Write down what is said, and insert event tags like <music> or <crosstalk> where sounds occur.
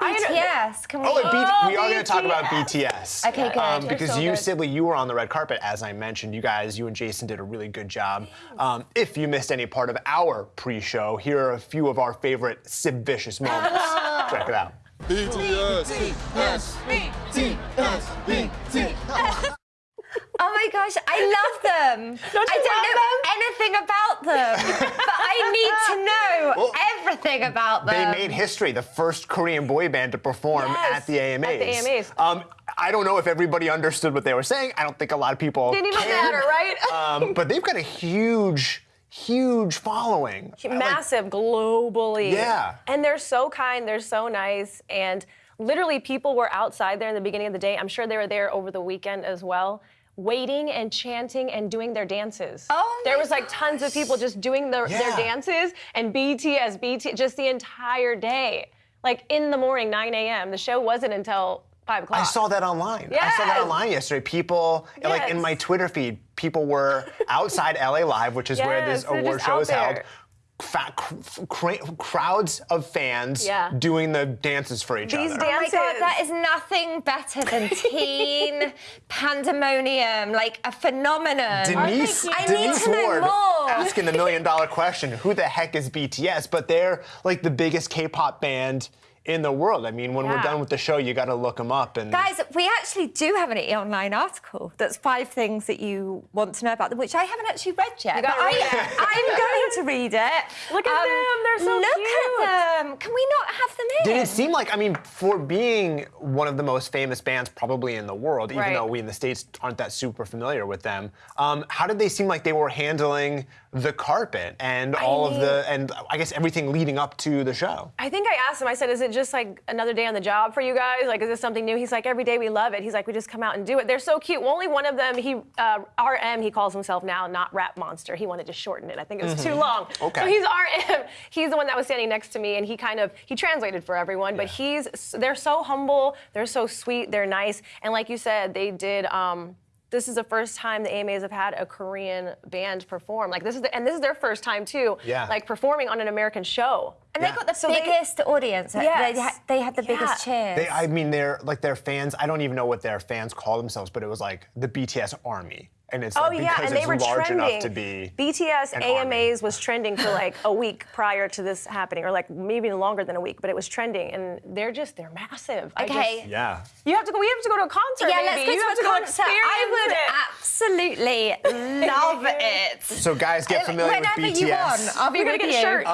BTS? Can we? Oh, and B- Oh, we are going to talk about BTS. BTS. Okay, good. Um, because so you, good. Sibley, you were on the red carpet, as I mentioned. You guys, you and Jason did a really good job. Um, if you missed any part of our pre-show, here are a few of our favorite Sib Vicious moments. <laughs> Check it out. BTS, BTS, BTS, BTS. <laughs> Oh my gosh, I love them. Don't you I don't know anything about them, but I need to know Well, about They made history, the first Korean boy band to perform Yes, at the AMAs. at the AMAs. Um, I don't know if everybody understood what they were saying. I don't think a lot of people Didn't even cared. matter, right? <laughs> Um, but they've got a huge, huge following. I like- massive globally. Yeah. And they're so kind, they're so nice, and literally people were outside there in the beginning of the day. I'm sure they were there over the weekend as well. Waiting and chanting and doing their dances. Oh there was like tons of people just doing their, their dances and BTS, BT, just the entire day. Like in the morning, 9 a.m. The show wasn't until 5 o'clock. I saw that online. Yes. I saw that online yesterday. People, like in my Twitter feed, people were outside LA Live, which is where Yes, this they're award just show out is held. There. Fat, cr- cr- crowds of fans Yeah. doing the dances for each These other. Oh my god, dances. that is nothing better than <laughs> teen pandemonium, like a phenomenon. Denise, I need Denise to know Ward more. asking the million dollar question: Who the heck is BTS? But they're like the biggest K-pop band in the world. I mean, when we're done with the show, you got to look them up. And Guys, we actually do have an online article that's five things that you want to know about them, which I haven't actually read yet. You gotta but read I, it. I'm going <laughs> to read it. Um, Look at them, they're so look cute. Look at them. Can we not have them in? Did it seem like, I mean, for being one of the most famous bands probably in the world, even Right. though we in the States aren't that super familiar with them, um, how did they seem like they were handling the carpet and all of the, and I guess everything leading up to the show? I think I asked him, I said, is it just like another day on the job for you guys? Like, is this something new? He's like, every day we love it. He's like, we just come out and do it. They're so cute. Well, only one of them, he, uh, RM, he calls himself now, not Rap Monster. He wanted to shorten it. I think it was too long. Okay. So he's RM. <laughs> He's the one that was standing next to me, and he kind of, he translated for everyone, but he's, they're so humble, they're so sweet, they're nice. And like you said, they did, um, this is the first time the AMAs have had a Korean band perform. Like this is, the, and this is their first time too. Yeah. Like performing on an American show. And Yeah. they got the So they- biggest audience. Yes. They, had, they had the biggest Yeah. cheers. They, I mean, they're like their fans. I don't even know what their fans call themselves, but it was like the BTS army, and it's Oh like yeah, because and they it's were large trending. enough to be. BTS an AMAs army. was trending for like a week prior to this happening, or like maybe longer than a week, but it was trending, and they're just they're massive. I Okay. just- Yeah. you have to go. We have to go to a concert. yeah, maybe. let's go you to have a to concert. I would it. absolutely <laughs> love it. So guys, get uh, familiar with Whenever BTS. you want, I'll be We're gonna with get you. shirts.